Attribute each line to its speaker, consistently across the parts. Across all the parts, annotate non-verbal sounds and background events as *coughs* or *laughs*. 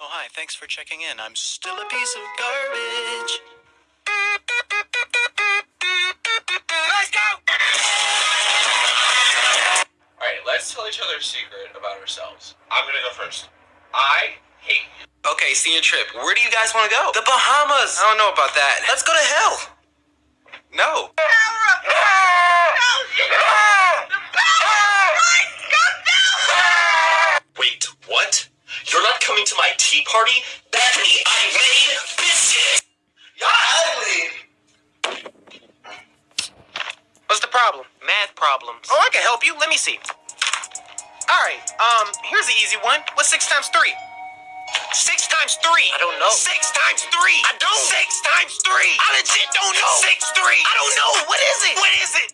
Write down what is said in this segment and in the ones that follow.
Speaker 1: Oh, hi. Thanks for checking in. I'm still a piece of garbage.
Speaker 2: Let's go!
Speaker 3: Alright, let's tell each other a secret about ourselves. I'm gonna go first. I hate you.
Speaker 2: Okay, senior trip. Where do you guys want to go?
Speaker 3: The Bahamas!
Speaker 2: I don't know about that.
Speaker 3: Let's go to hell!
Speaker 2: No.
Speaker 3: Wait, what? You're not coming to my tea party? Bethany, I made biscuits! Y'all ugly!
Speaker 2: What's the problem?
Speaker 4: Math problems.
Speaker 2: Oh, I can help you. Let me see. Alright, um, here's the easy one. What's six times three? Six times three.
Speaker 4: I don't know.
Speaker 2: Six times three.
Speaker 4: I don't.
Speaker 2: Six times three. I legit don't know. Six three. I don't know. What is it? What is it?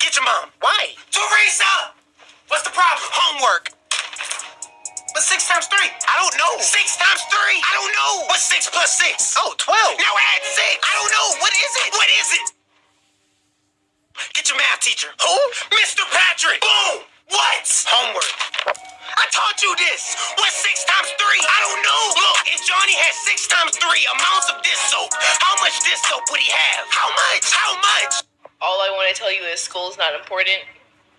Speaker 2: Get your mom.
Speaker 4: Why?
Speaker 2: Teresa! What's the problem? Homework. Times three? I don't know. Six times three? I don't know. What's six plus six?
Speaker 4: Oh, 12.
Speaker 2: Now add six. I don't know. What is it? What is it? Get your math teacher. Who? Mr. Patrick. Boom. What? Homework. I taught you this. What's six times three? I don't know. Look, if Johnny had six times three amounts of this soap, how much this soap would he have? How much? How much?
Speaker 5: All I want to tell you is school's not important.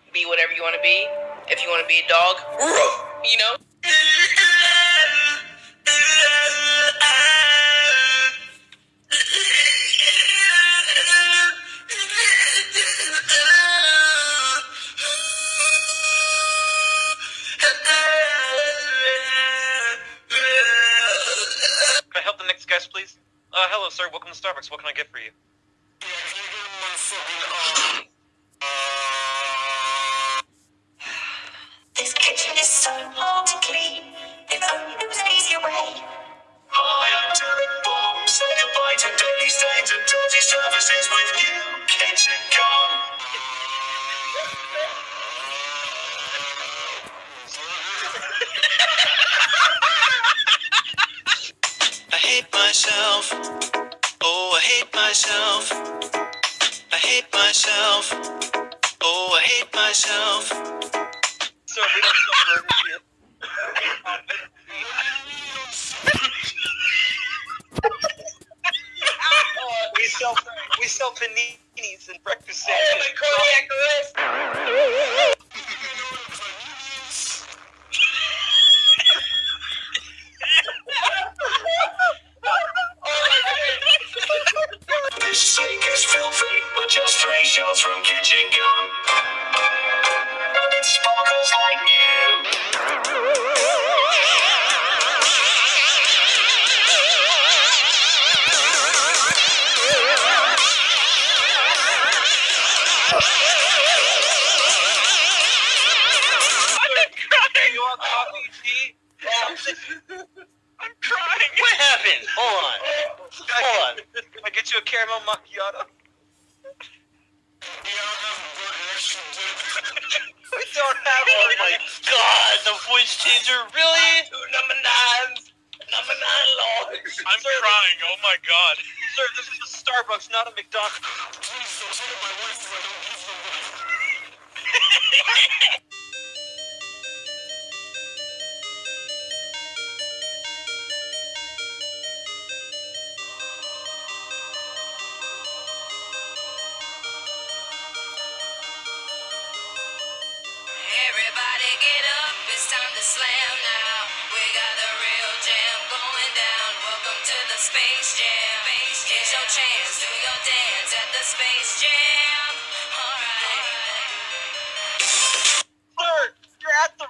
Speaker 5: Be whatever you want to be. If you want to be a dog, you know.
Speaker 4: Starbucks. What can I get for you?
Speaker 6: This
Speaker 1: myself. Oh, I hate myself. I hate myself. Oh, I hate myself.
Speaker 4: Sir, we don't
Speaker 7: three shots from kitchen gum. It sparkles like new.
Speaker 4: You want coffee, tea? I'm crying.
Speaker 8: What happened? Hold on. Hold on.
Speaker 4: Can I get you a caramel macchiato? We don't have
Speaker 8: Oh
Speaker 4: one.
Speaker 8: my god, the voice changer, really?
Speaker 3: Number nine! Number nine, Lord!
Speaker 4: I'm crying. Oh my god. Sir, this is a Starbucks, not a McDonald's. *laughs*
Speaker 6: Everybody get up, it's time to slam now. We got the real jam going down. Welcome to the Space Jam. Here's your chance, do your dance at the Space Jam. Alright.
Speaker 4: Sir, you're at the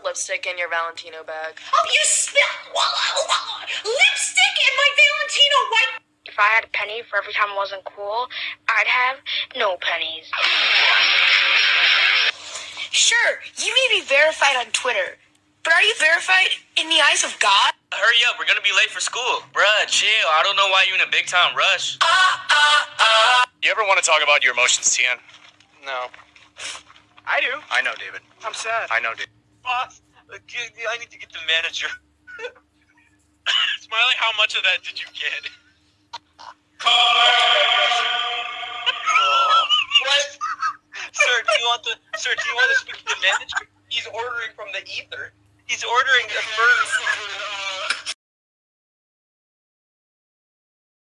Speaker 5: lipstick in your Valentino bag.
Speaker 6: Oh, you spilled lipstick in my Valentino white.
Speaker 9: If I had a penny for every time I wasn't cool, I'd have no pennies.
Speaker 10: Sure, you may be verified on Twitter, but are you verified in the eyes of God?
Speaker 11: Hurry up, we're gonna be late for school. Bruh, chill. I don't know why you're in a big time rush.
Speaker 3: Do you ever want to talk about your emotions, Tian?
Speaker 4: No.
Speaker 7: I do.
Speaker 3: I know, David.
Speaker 7: I'm sad.
Speaker 3: I know, David.
Speaker 4: Boss, I need to get the manager. *coughs*
Speaker 7: Smiley, how much of that did you get? *laughs*
Speaker 4: What? sir, do you want the sir? Do you want to speak to the manager? He's ordering from the ether. He's ordering the first.